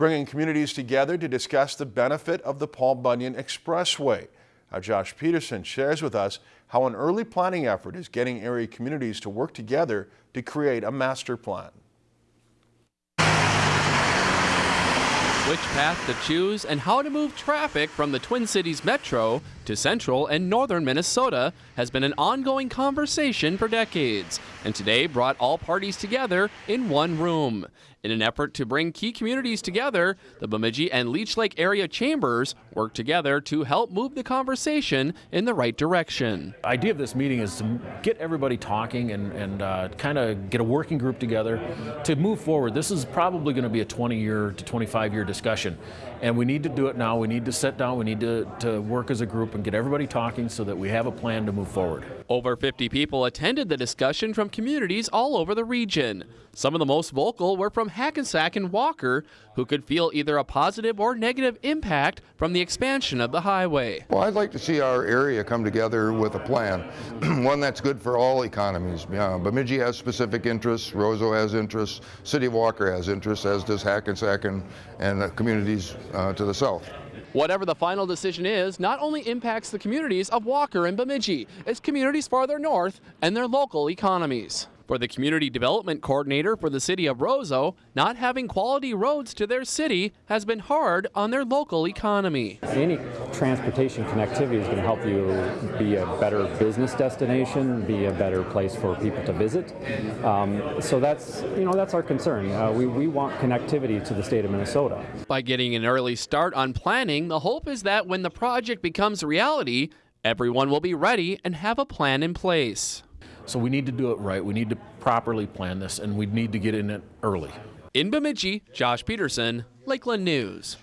bringing communities together to discuss the benefit of the Paul Bunyan Expressway. Now, Josh Peterson shares with us how an early planning effort is getting area communities to work together to create a master plan. Which path to choose, and how to move traffic from the Twin Cities Metro to central and northern Minnesota has been an ongoing conversation for decades, and today brought all parties together in one room. In an effort to bring key communities together, the Bemidji and Leech Lake area chambers work together to help move the conversation in the right direction. The idea of this meeting is to get everybody talking and, and uh, kind of get a working group together to move forward. This is probably going to be a 20 year to 25 year discussion, and we need to do it now. We need to sit down, we need to, to work as a group and get everybody talking so that we have a plan to move forward. Over 50 people attended the discussion from communities all over the region. Some of the most vocal were from Hackensack and Walker, who could feel either a positive or negative impact from the expansion of the highway. Well, I'd like to see our area come together with a plan, one that's good for all economies. Uh, Bemidji has specific interests, Roseau has interests, City of Walker has interests, as does Hackensack and, and the communities uh, to the south. Whatever the final decision is, not only impacts the communities of Walker and Bemidji, it's communities farther north and their local economies. For the community development coordinator for the city of Roseau, not having quality roads to their city has been hard on their local economy. Any transportation connectivity is going to help you be a better business destination, be a better place for people to visit. Um, so that's you know that's our concern. Uh, we we want connectivity to the state of Minnesota. By getting an early start on planning, the hope is that when the project becomes reality, everyone will be ready and have a plan in place. So we need to do it right. We need to properly plan this, and we need to get in it early. In Bemidji, Josh Peterson, Lakeland News.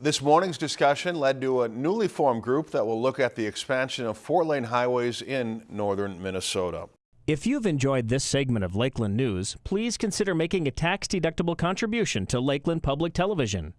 This morning's discussion led to a newly formed group that will look at the expansion of four-lane highways in northern Minnesota. If you've enjoyed this segment of Lakeland News, please consider making a tax-deductible contribution to Lakeland Public Television.